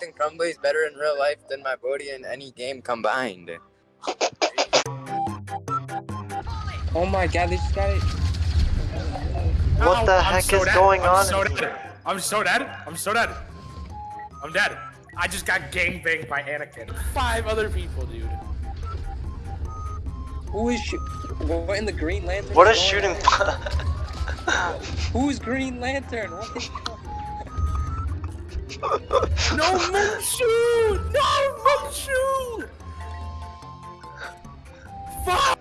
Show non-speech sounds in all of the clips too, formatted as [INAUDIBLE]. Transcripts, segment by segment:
think is better in real life than my body in any game combined. Oh my god, they just got it. What Ow, the I'm heck so is dead. going I'm on So dead. I'm so dead. I'm so dead. I'm dead. I just got gang banged by Anakin. Five other people, dude. Who is sh- what in the Green Lantern? What is shooting? [LAUGHS] Who's Green Lantern? What is No Munchu! No Munchu! Fuck!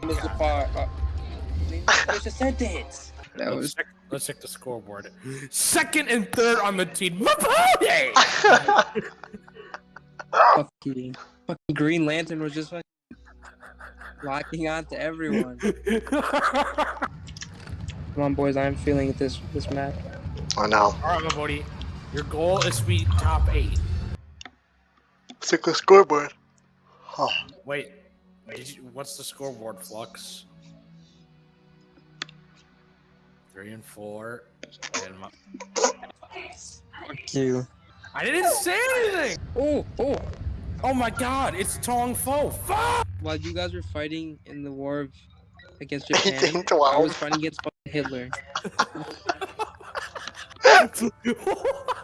Mr. Park? Uh, there's a sentence. That Let's was check, let's check the scoreboard. Second and third on the team. [LAUGHS] Mapode! fucking, fucking Green Lantern was just fucking locking on to everyone. [LAUGHS] Come on, boys, I'm feeling this this map. I know. Alright, Mapode. Your goal is to be top eight. Let's check the scoreboard. Oh, Wait, did you, what's the scoreboard, Flux? Three and four. And my, Fuck you. I didn't say anything! Oh, oh. Oh my god, it's Tong Fo. Fuck! While you guys were fighting in the war of, against 18, [LAUGHS] Japan, I was fighting against fucking Hitler. [LAUGHS] [LAUGHS]